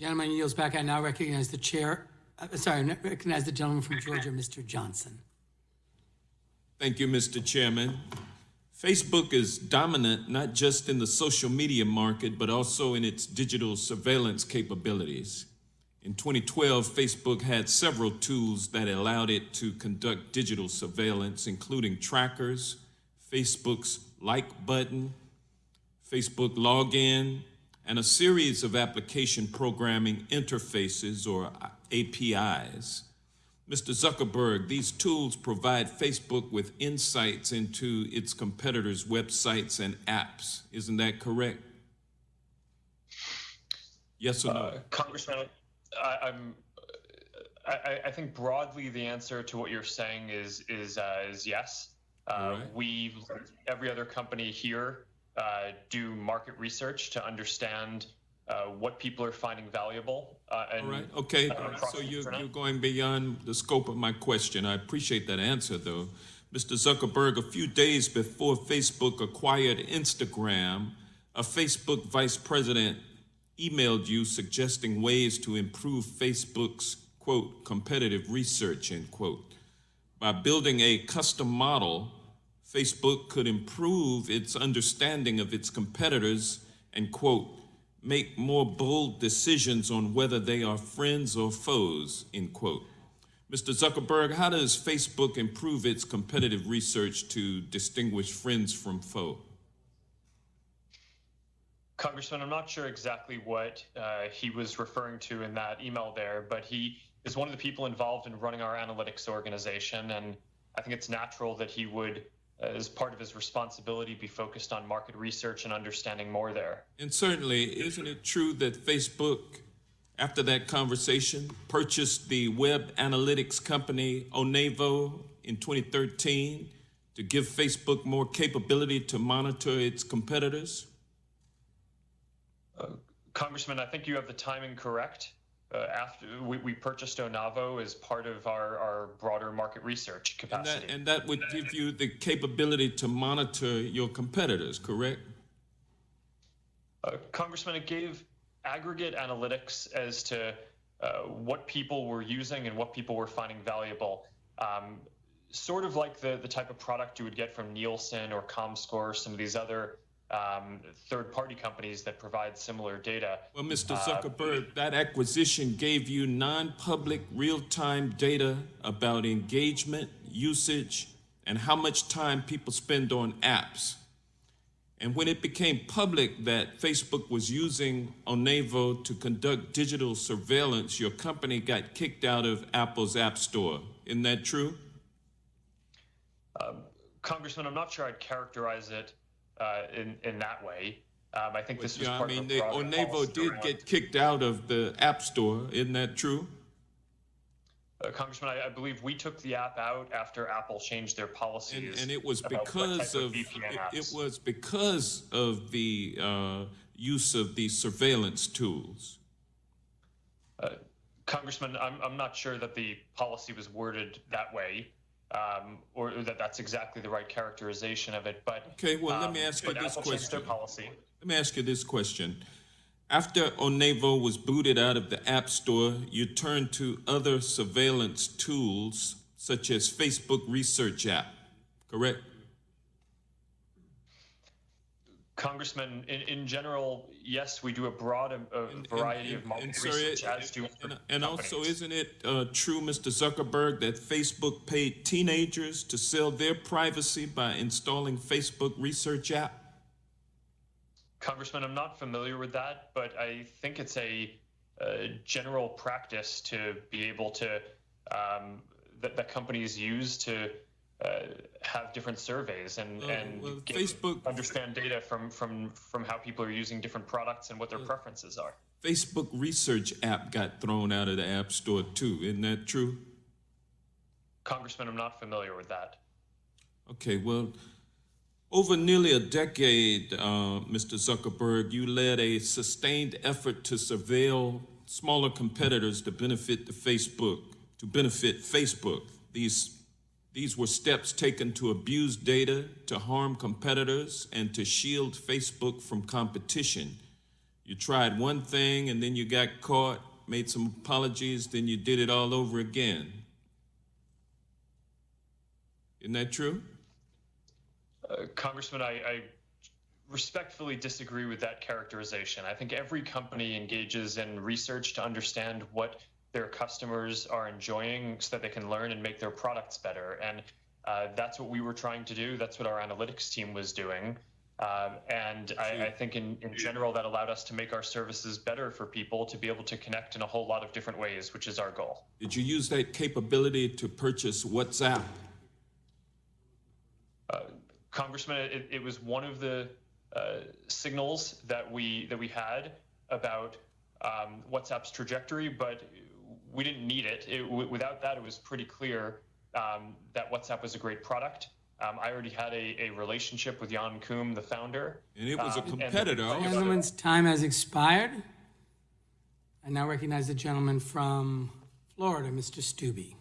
Gentleman yields back. I now recognize the chair, uh, sorry, I recognize the gentleman from Georgia, Mr. Johnson. Thank you, Mr. Chairman. Facebook is dominant not just in the social media market, but also in its digital surveillance capabilities. In 2012, Facebook had several tools that allowed it to conduct digital surveillance, including trackers, Facebook's like button, Facebook login, and a series of application programming interfaces or APIs. Mr. Zuckerberg, these tools provide Facebook with insights into its competitors' websites and apps. Isn't that correct? Yes or no? Uh, Congressman, I, I'm. I, I think broadly the answer to what you're saying is is uh, is yes. Uh, right. We, every other company here, uh, do market research to understand uh, what people are finding valuable. Uh, and All right, okay, uh, so you're, you're going beyond the scope of my question. I appreciate that answer, though. Mr. Zuckerberg, a few days before Facebook acquired Instagram, a Facebook vice president emailed you suggesting ways to improve Facebook's, quote, competitive research, end quote. By building a custom model, Facebook could improve its understanding of its competitors and, quote, make more bold decisions on whether they are friends or foes, end quote. Mr. Zuckerberg, how does Facebook improve its competitive research to distinguish friends from foe? Congressman, I'm not sure exactly what uh, he was referring to in that email there, but he is one of the people involved in running our analytics organization, and I think it's natural that he would, Uh, as part of his responsibility, be focused on market research and understanding more there. And certainly, isn't it true that Facebook, after that conversation, purchased the web analytics company Onavo in 2013 to give Facebook more capability to monitor its competitors? Uh, Congressman, I think you have the timing correct. Uh, after we, we purchased Onavo as part of our, our broader market research And capacity. that, and that would give you the capability to monitor your competitors, correct? Uh, Congressman, it gave aggregate analytics as to uh, what people were using and what people were finding valuable. Um, sort of like the, the type of product you would get from Nielsen or ComScore, or some of these other um, third party companies that provide similar data. Well, Mr. Uh, Zuckerberg, that acquisition gave you non-public real-time data about engagement, usage, and how much time people spend on apps. And when it became public that Facebook was using Onavo to conduct digital surveillance, your company got kicked out of Apple's App Store. Isn't that true? Congressman, I'm not sure I'd characterize it uh, in, in that way. Um, I think this was Yeah, I part mean, of broader Onavo did around- get kicked out of the App Store. Isn't that true? Uh, Congressman, I, I believe we took the app out after Apple changed their And, policies. and it was because type of, it, it was because of the uh, use of these surveillance tools. Congressman, I'm, I'm not sure that the policy was worded that way, um, or that that's exactly the right characterization of it. But Okay, well, let um, me ask you this Apple changed their question. policy. Let me ask you this question. After Onavo was booted out of the App Store, you turned to other surveillance tools such as Facebook Research app, correct? Congressman, in, in general, yes, we do a broad um, a And- variety and- of market and research, as do And, and also, isn't it uh, true, Mr. Zuckerberg, that Facebook paid teenagers to sell their privacy by installing Facebook Research app? Congressman, I'm not familiar with that, but I think it's a, uh general practice to be able to um, that, that companies use to have different surveys and, Well, and well, get- Facebook- understand data from, from from how people are using different products and what their preferences are. Facebook Research app got thrown out of the App Store too. Isn't that true? Congressman, I'm not familiar with that. Okay, well, over nearly a decade, uh, Mr. Zuckerberg, you led a sustained effort to surveil smaller competitors to benefit the Facebook, to benefit Facebook. These, these were steps taken to abuse data, to harm competitors, and to shield Facebook from competition. You tried one thing and then you got caught, made some apologies, then you did it all over again. Isn't that true? Uh, Congressman, I, I respectfully disagree with that characterization. I think every company engages in research to understand what their customers are enjoying so that they can learn and make their products better. And uh, that's what we were trying to do. That's what our analytics team was doing. Um, and I, I think in, in general, that allowed us to make our services better for people to be able to connect in a whole lot of different ways, which is our goal. Did you use that capability to purchase WhatsApp? Congressman, it, it was one of the uh, signals that we that we had about um, WhatsApp's trajectory, but we didn't need it. it w- without that, it was pretty clear um, that WhatsApp was a great product. Um, I already had a, a relationship with Jan Koum, the founder. And it was a Um, and- competitor also. Gentleman's time has expired. I now recognize the gentleman from Florida, Mr. Steube.